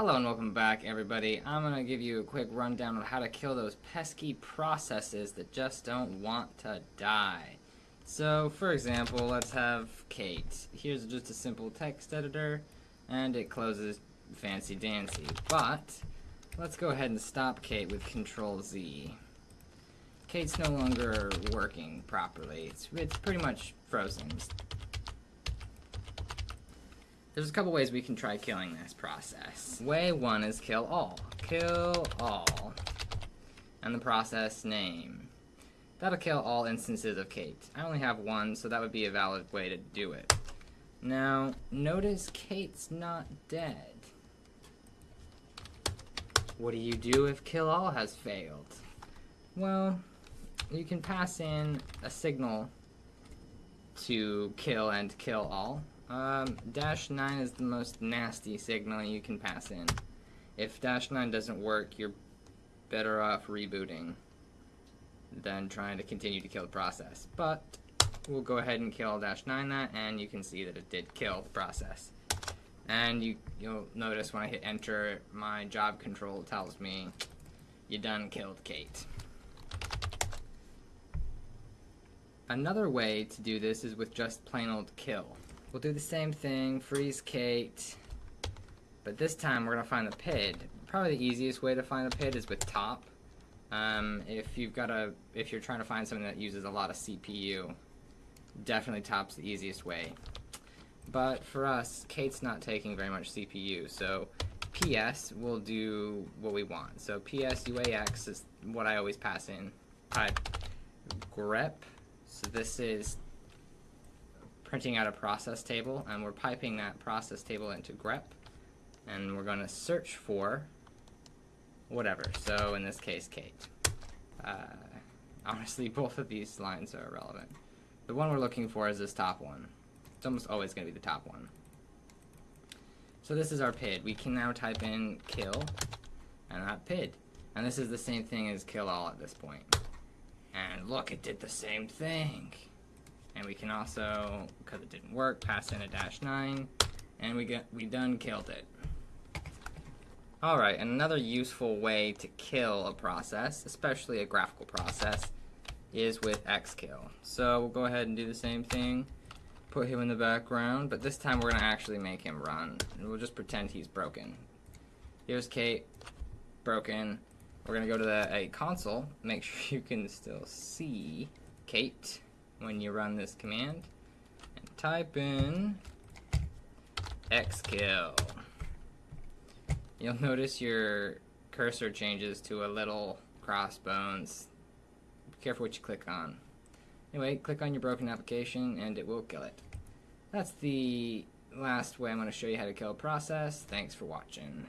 Hello and welcome back everybody. I'm going to give you a quick rundown on how to kill those pesky processes that just don't want to die. So for example, let's have Kate. Here's just a simple text editor and it closes fancy dancy. But let's go ahead and stop Kate with control Z. Kate's no longer working properly. It's, it's pretty much frozen. There's a couple ways we can try killing this process. Way one is kill all. Kill all. And the process name. That'll kill all instances of Kate. I only have one, so that would be a valid way to do it. Now, notice Kate's not dead. What do you do if kill all has failed? Well, you can pass in a signal to kill and kill all. Um, dash 9 is the most nasty signal you can pass in. If dash 9 doesn't work, you're better off rebooting than trying to continue to kill the process. But we'll go ahead and kill dash 9 that, and you can see that it did kill the process. And you, you'll notice when I hit enter, my job control tells me you done killed Kate. Another way to do this is with just plain old kill. We'll do the same thing, freeze Kate, but this time we're going to find the PID. Probably the easiest way to find the PID is with top. Um, if you've got a, if you're trying to find something that uses a lot of CPU, definitely top's the easiest way. But for us, Kate's not taking very much CPU, so PS will do what we want. So PS UAX is what I always pass in. Type grep. So this is printing out a process table and we're piping that process table into grep and we're going to search for whatever. So in this case, Kate. Uh, honestly, both of these lines are irrelevant. The one we're looking for is this top one. It's almost always going to be the top one. So this is our PID. We can now type in kill and that PID. And this is the same thing as kill all at this point. And look, it did the same thing. And we can also, because it didn't work, pass in a dash 9, and we get we done killed it. Alright, another useful way to kill a process, especially a graphical process, is with xkill. So we'll go ahead and do the same thing, put him in the background, but this time we're going to actually make him run. And we'll just pretend he's broken. Here's Kate, broken. We're going to go to the a console, make sure you can still see Kate when you run this command and type in xkill. You'll notice your cursor changes to a little crossbones. Be careful what you click on. Anyway, click on your broken application and it will kill it. That's the last way I'm going to show you how to kill a process. Thanks for watching.